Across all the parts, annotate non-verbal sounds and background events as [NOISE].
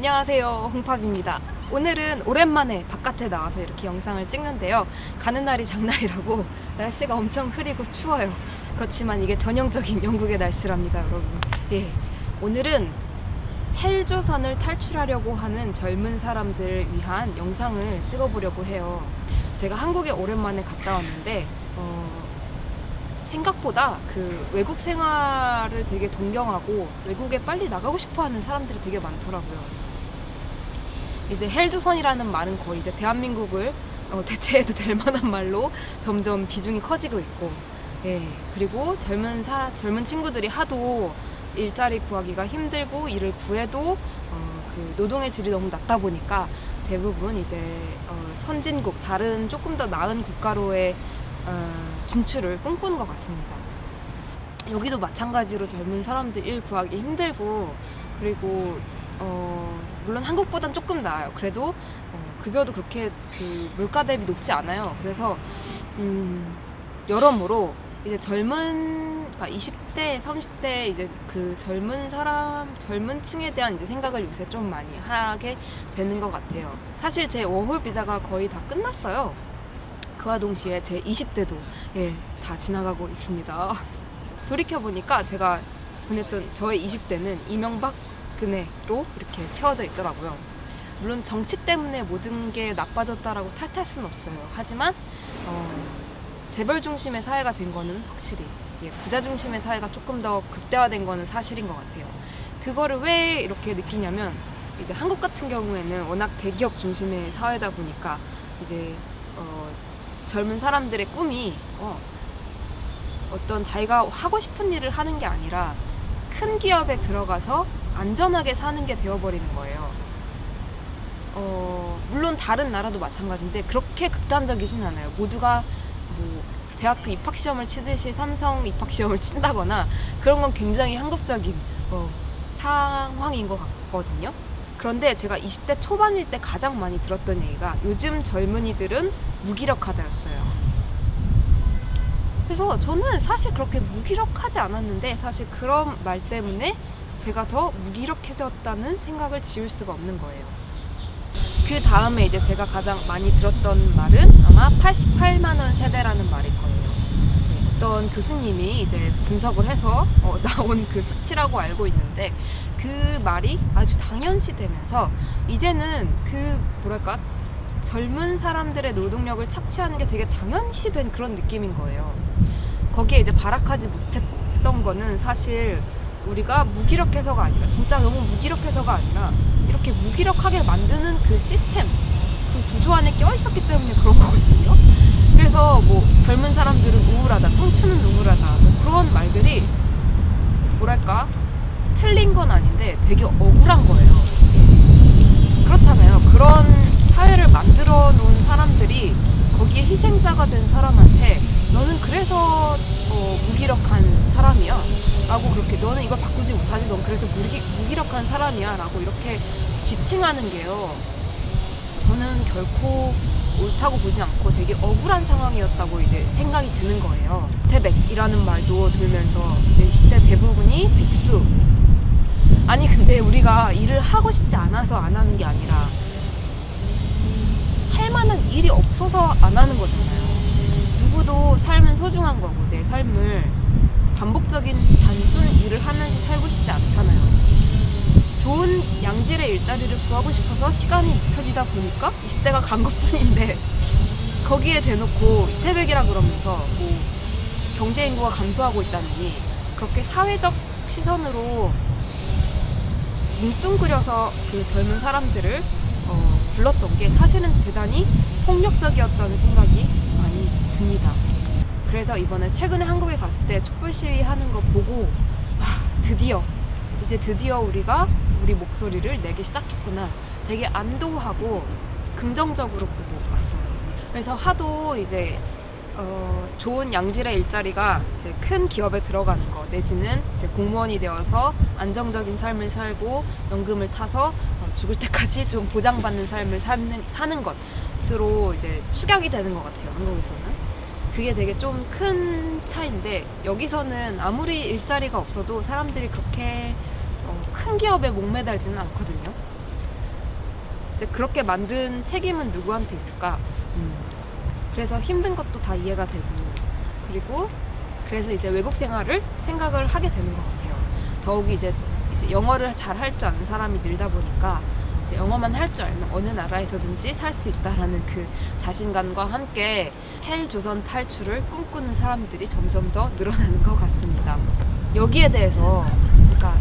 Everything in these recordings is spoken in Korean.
안녕하세요. 홍팝입니다. 오늘은 오랜만에 바깥에 나와서 이렇게 영상을 찍는데요. 가는 날이 장날이라고 [LAUGHS] 날씨가 엄청 흐리고 추워요. 그렇지만 이게 전형적인 영국의 날씨랍니다 여러분. 예, 오늘은 헬조선을 탈출하려고 하는 젊은 사람들을 위한 영상을 찍어보려고 해요. 제가 한국에 오랜만에 갔다 왔는데 어, 생각보다 그 외국 생활을 되게 동경하고 외국에 빨리 나가고 싶어 하는 사람들이 되게 많더라고요. 이제 헬조선이라는 말은 거의 이제 대한민국을 어, 대체해도 될 만한 말로 점점 비중이 커지고 있고, 예 그리고 젊은 사 젊은 친구들이 하도 일자리 구하기가 힘들고 일을 구해도 어, 그 노동의 질이 너무 낮다 보니까 대부분 이제 어, 선진국 다른 조금 더 나은 국가로의 어, 진출을 꿈꾸는 것 같습니다. 여기도 마찬가지로 젊은 사람들 일 구하기 힘들고 그리고 어, 물론 한국보단 조금 나아요. 그래도 어, 급여도 그렇게 그 물가 대비 높지 않아요. 그래서 음, 여러모로 이제 젊은 그러니까 20대, 30대 이제 그 젊은 사람, 젊은 층에 대한 이제 생각을 요새 좀 많이 하게 되는 것 같아요. 사실 제 워홀 비자가 거의 다 끝났어요. 그와 동시에 제 20대도 예, 다 지나가고 있습니다. 돌이켜보니까 제가 보냈던 저의 20대는 이명박 근혜로 이렇게 채워져 있더라고요. 물론 정치 때문에 모든 게 나빠졌다라고 탓할 수는 없어요. 하지만 어, 재벌 중심의 사회가 된 거는 확실히 예, 부자 중심의 사회가 조금 더 극대화된 거는 사실인 것 같아요. 그거를 왜 이렇게 느끼냐면 이제 한국 같은 경우에는 워낙 대기업 중심의 사회다 보니까 이제 어, 젊은 사람들의 꿈이 어, 어떤 자기가 하고 싶은 일을 하는 게 아니라 큰 기업에 들어가서 안전하게 사는 게 되어버리는 거예요. 어, 물론 다른 나라도 마찬가지인데 그렇게 극단적이진 않아요. 모두가 뭐 대학교 입학 시험을 치듯이 삼성 입학 시험을 친다거나 그런 건 굉장히 한국적인 어, 상황인 것 같거든요. 그런데 제가 20대 초반일 때 가장 많이 들었던 얘기가 요즘 젊은이들은 무기력하다였어요. 그래서 저는 사실 그렇게 무기력하지 않았는데 사실 그런 말 때문에 제가 더 무기력해졌다는 생각을 지울 수가 없는 거예요. 그 다음에 이제 제가 가장 많이 들었던 말은 아마 88만 원 세대라는 말일 거예요. 네, 어떤 교수님이 이제 분석을 해서 어, [LAUGHS] 나온 그 수치라고 알고 있는데 그 말이 아주 당연시 되면서 이제는 그 뭐랄까 젊은 사람들의 노동력을 착취하는 게 되게 당연시 된 그런 느낌인 거예요. 거기에 이제 발악하지 못했던 거는 사실 우리가 무기력해서가 아니라 진짜 너무 무기력해서가 아니라 이렇게 무기력하게 만드는 그 시스템 그 구조 안에 껴 있었기 때문에 그런 거거든요. 그래서 뭐 젊은 사람들은 우울하다, 청춘은 우울하다 뭐 그런 말들이 뭐랄까 틀린 건 아닌데 되게 억울한 거예요. 예. 그렇잖아요. 그런 사회를 만들어 놓은 사람들이 거기에 희생자가 된 사람한테 너는 그래서 어, 무기력한 사람이야 라고 그렇게 너는 이걸 바꾸지 못하지. 넌 그래서 무기, 무기력한 사람이야. 라고 이렇게 지칭하는 게요. 저는 결코 옳다고 보지 않고 되게 억울한 상황이었다고 이제 생각이 드는 거예요. 태백이라는 말도 들면서 이제 20대 대부분이 백수. 아니 근데 우리가 일을 하고 싶지 않아서 안 하는 게 아니라 할 만한 일이 없어서 안 하는 거잖아요. 누구도 삶은 소중한 거고 내 삶을 반복적인 단순 일을 하면서 살고 싶지 않잖아요. 좋은 양질의 일자리를 구하고 싶어서 시간이 잊혀지다 보니까 20대가 간 것뿐인데 [LAUGHS] 거기에 대놓고 이태백이라 그러면서 뭐 경제 인구가 감소하고 있다느니 그렇게 사회적 시선으로 뭉뚱그려서 그 젊은 사람들을 어, 불렀던 게 사실은 대단히 폭력적이었다는 생각이 많이 듭니다. 그래서 이번에 최근에 한국에 갔을 때 촛불 시위 하는 거 보고 아, 드디어 이제 드디어 우리가 우리 목소리를 내기 시작했구나 되게 안도하고 긍정적으로 보고 왔어요. 그래서 하도 이제 어, 좋은 양질의 일자리가 이제 큰 기업에 들어가는 거 내지는 이제 공무원이 되어서 안정적인 삶을 살고 연금을 타서 어, 죽을 때까지 좀 보장받는 삶을 사는, 사는 것으로 이제 축약이 되는 것 같아요 한국에서는 그게 되게 좀 큰 차인데 여기서는 아무리 일자리가 없어도 사람들이 그렇게 어, 큰 기업에 목매달지는 않거든요 이제 그렇게 만든 책임은 누구한테 있을까? 음. 그래서 힘든 것도 다 이해가 되고 그리고 그래서 이제 외국 생활을 생각을 하게 되는 것 같아요. 더욱이 이제 이제 영어를 잘 할 줄 아는 사람이 늘다 보니까 이제 영어만 할 줄 알면 어느 나라에서든지 살 수 있다라는 그 자신감과 함께 헬 조선 탈출을 꿈꾸는 사람들이 점점 더 늘어나는 것 같습니다. 여기에 대해서 그러니까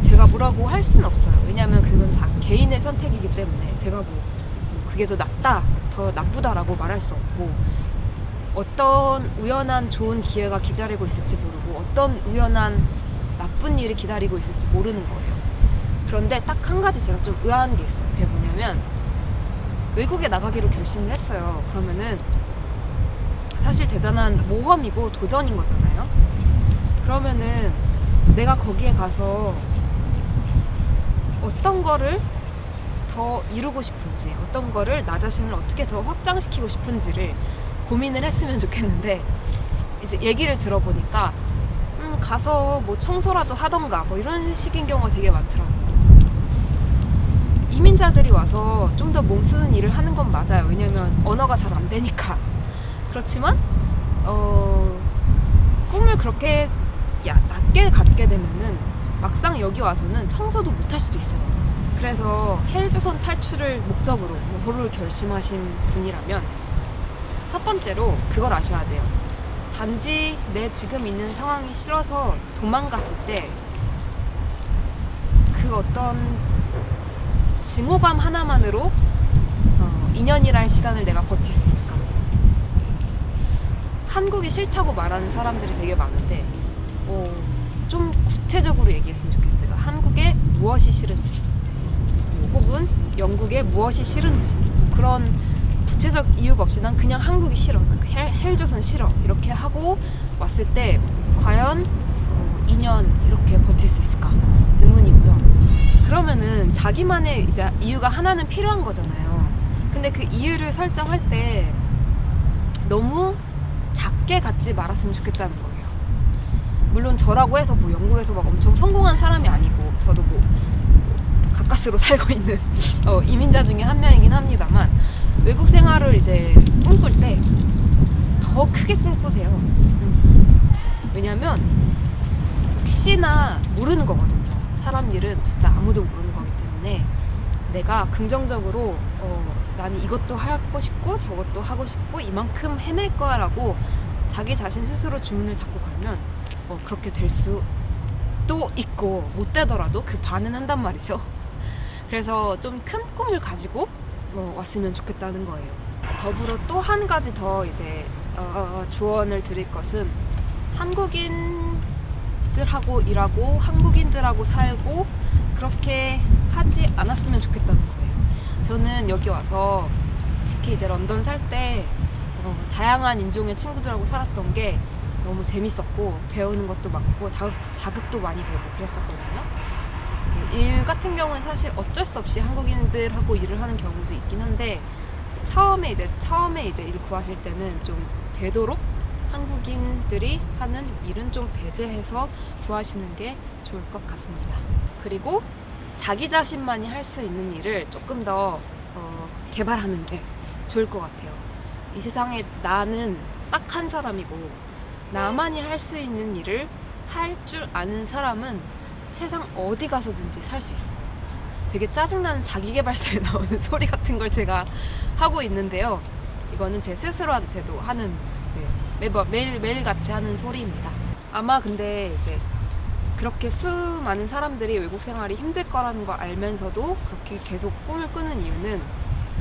제가 뭐라고 할 수는 없어요. 왜냐하면 그건 다 개인의 선택이기 때문에 제가 뭐, 뭐 그게 더 낫다, 더 나쁘다라고 말할 수 없고 어떤 우연한 좋은 기회가 기다리고 있을지 모르고 어떤 우연한 나쁜 일이 기다리고 있을지 모르는 거예요. 그런데 딱 한 가지 제가 좀 의아한 게 있어요. 그게 뭐냐면 외국에 나가기로 결심을 했어요. 그러면은 사실 대단한 모험이고 도전인 거잖아요. 그러면은 내가 거기에 가서 어떤 거를 더 이루고 싶은지, 어떤 거를 나 자신을 어떻게 더 확장시키고 싶은지를 고민을 했으면 좋겠는데 이제 얘기를 들어보니까 음, 가서 뭐 청소라도 하던가 뭐 이런 식인 경우가 되게 많더라고요. 이민자들이 와서 좀 더 몸 쓰는 일을 하는 건 맞아요. 왜냐면 언어가 잘 안 되니까. 그렇지만 어, 꿈을 그렇게 야, 낮게 갖게 되면은 막상 여기 와서는 청소도 못 할 수도 있어요. 그래서 헬조선 탈출을 목적으로 뭐를 결심하신 분이라면 첫 번째로 그걸 아셔야 돼요. 단지 내 지금 있는 상황이 싫어서 도망갔을 때 그 어떤 증오감 하나만으로 어, 2년이라는 시간을 내가 버틸 수 있을까? 한국이 싫다고 말하는 사람들이 되게 많은데 어, 좀 구체적으로 얘기했으면 좋겠어요. 한국에 무엇이 싫은지 혹은 영국에 무엇이 싫은지 그런 구체적 이유가 없이 난 그냥 한국이 싫어. 난 헬, 헬조선 싫어. 이렇게 하고 왔을 때 과연 어, 2년 이렇게 버틸 수 있을까? 의문이고요. 그러면은 자기만의 이제 이유가 하나는 필요한 거잖아요. 근데 그 이유를 설정할 때 너무 작게 갖지 말았으면 좋겠다는 거예요. 물론 저라고 해서 뭐 영국에서 막 엄청 성공한 사람이 아니고 저도 뭐, 뭐 가까스로 [LAUGHS] 살고 있는 어, 이민자 중에 한 명이긴 합니다만 외국 생활을 이제 꿈꿀 때 더 크게 꿈꾸세요. 음. 왜냐면 혹시나 모르는 거거든요. 사람 일은 진짜 아무도 모르는 거기 때문에 내가 긍정적으로 어, 나는 이것도 하고 싶고 저것도 하고 싶고 이만큼 해낼 거야 라고 자기 자신 스스로 주문을 잡고 걸면 어, 그렇게 될 수도 있고 못 되더라도 그 반은 한단 말이죠. 그래서 좀 큰 꿈을 가지고 어, 왔으면 좋겠다는 거예요. 더불어 또 한 가지 더 이제 어, 조언을 드릴 것은 한국인 들하고 일하고 한국인들하고 살고 그렇게 하지 않았으면 좋겠다는 거예요. 저는 여기 와서 특히 이제 런던 살때 어, 다양한 인종의 친구들하고 살았던 게 너무 재밌었고 배우는 것도 많고 자극, 자극도 많이 되고 그랬었거든요. 일 같은 경우는 사실 어쩔 수 없이 한국인들하고 일을 하는 경우도 있긴 한데 처음에 이제 처음에 이제 일 구하실 때는 좀 되도록 한국인들이 하는 일은 좀 배제해서 구하시는 게 좋을 것 같습니다. 그리고 자기 자신만이 할 수 있는 일을 조금 더 어, 개발하는 게 좋을 것 같아요. 이 세상에 나는 딱 한 사람이고 나만이 할 수 있는 일을 할 줄 아는 사람은 세상 어디 가서든지 살 수 있어요. 되게 짜증나는 자기개발서에 [LAUGHS] 나오는 소리 같은 걸 제가 하고 있는데요. 이거는 제 스스로한테도 하는 네, 매번 매일 매일 같이 하는 소리입니다. 아마 근데 이제 그렇게 수많은 사람들이 외국 생활이 힘들 거라는 걸 알면서도 그렇게 계속 꿈을 꾸는 이유는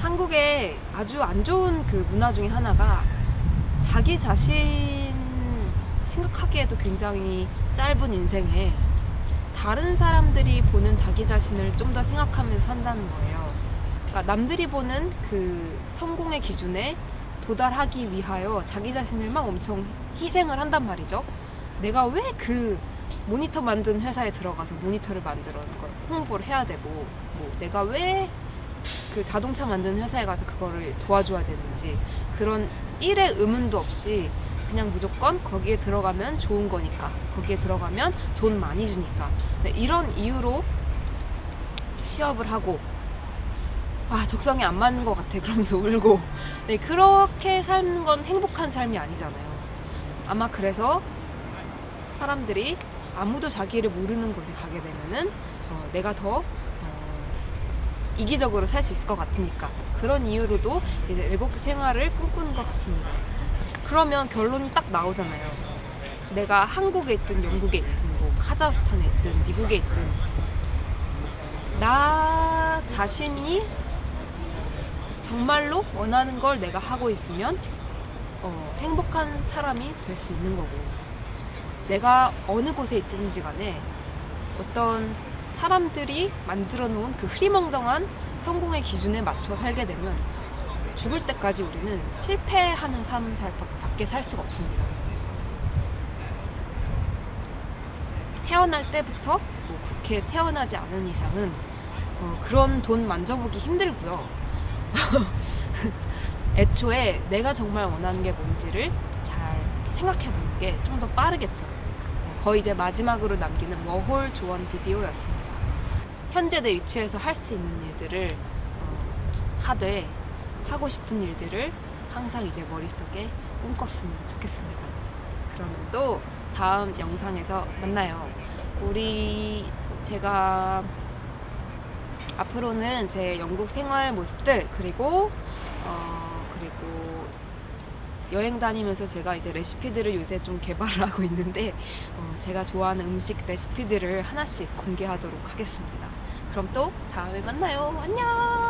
한국의 아주 안 좋은 그 문화 중에 하나가 자기 자신 생각하기에도 굉장히 짧은 인생에 다른 사람들이 보는 자기 자신을 좀 더 생각하면서 산다는 거예요. 그러니까 남들이 보는 그 성공의 기준에 도달하기 위하여 자기 자신을 막 엄청 희생을 한단 말이죠. 내가 왜 그 모니터 만든 회사에 들어가서 모니터를 만들어 걸 홍보를 해야 되고 뭐 내가 왜 그 자동차 만드는 회사에 가서 그거를 도와줘야 되는지 그런 일의 의문도 없이 그냥 무조건 거기에 들어가면 좋은 거니까 거기에 들어가면 돈 많이 주니까 네, 이런 이유로 취업을 하고 아 적성에 안 맞는 것 같아 그러면서 [LAUGHS] 울고. 네, 그렇게 사는 건 행복한 삶이 아니잖아요. 아마 그래서 사람들이 아무도 자기를 모르는 곳에 가게 되면은 어, 내가 더 어, 이기적으로 살 수 있을 것 같으니까. 그런 이유로도 이제 외국 생활을 꿈꾸는 것 같습니다. 그러면 결론이 딱 나오잖아요. 내가 한국에 있든 영국에 있든 뭐 카자흐스탄에 있든 미국에 있든 나 자신이 정말로 원하는 걸 내가 하고 있으면 어, 행복한 사람이 될 수 있는 거고 내가 어느 곳에 있든지 간에 어떤 사람들이 만들어 놓은 그 흐리멍덩한 성공의 기준에 맞춰 살게 되면 죽을 때까지 우리는 실패하는 삶 살 밖에 살 수가 없습니다. 태어날 때부터 뭐 그렇게 태어나지 않은 이상은 어, 그런 돈 만져보기 힘들고요. [LAUGHS] 애초에 내가 정말 원하는 게 뭔지를 잘 생각해 보는 게 좀 더 빠르겠죠. 어, 거의 이제 마지막으로 남기는 워홀 조언 비디오였습니다. 현재 내 위치에서 할 수 있는 일들을 어, 하되 하고 싶은 일들을 항상 이제 머릿속에 꿈꿨으면 좋겠습니다. 그러면 또 다음 영상에서 만나요. 우리 제가 앞으로는 제 영국 생활 모습들 그리고 어 그리고 여행 다니면서 제가 이제 레시피들을 요새 좀 개발을 [LAUGHS] 하고 있는데 어 제가 좋아하는 음식 레시피들을 하나씩 공개하도록 하겠습니다. 그럼 또 다음에 만나요. 안녕.